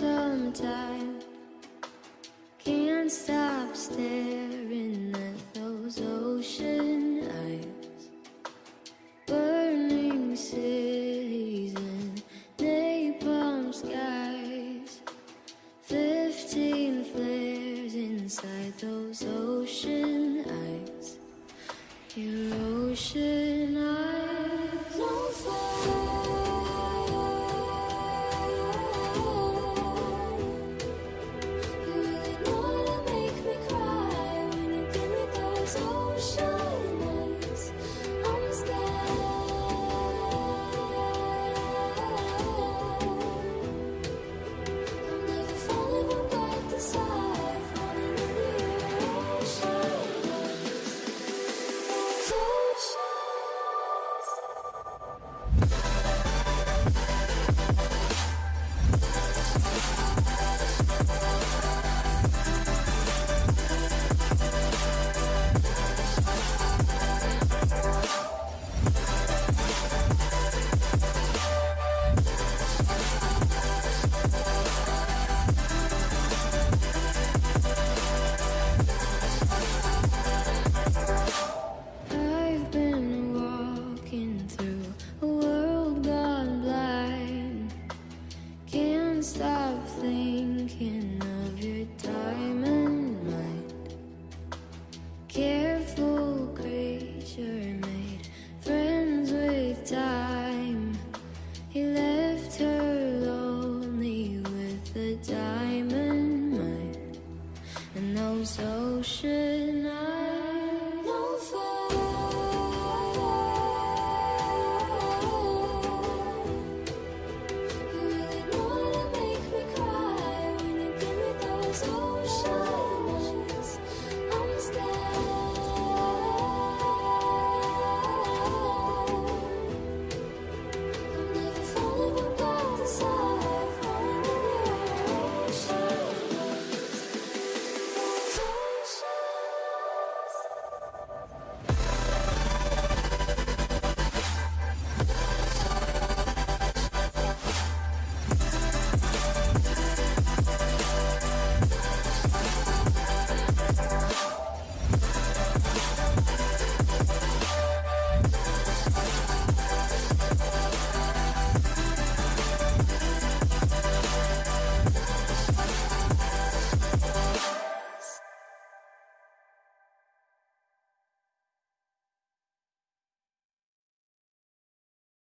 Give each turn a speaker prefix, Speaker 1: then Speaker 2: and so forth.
Speaker 1: time. Can't stop staring at those ocean eyes. Burning cities and napalm skies. Fifteen flares inside those ocean eyes. Your ocean Stop thinking of your diamond mind. Careful creature made friends with time. He left her lonely with a diamond mind and those ocean eyes.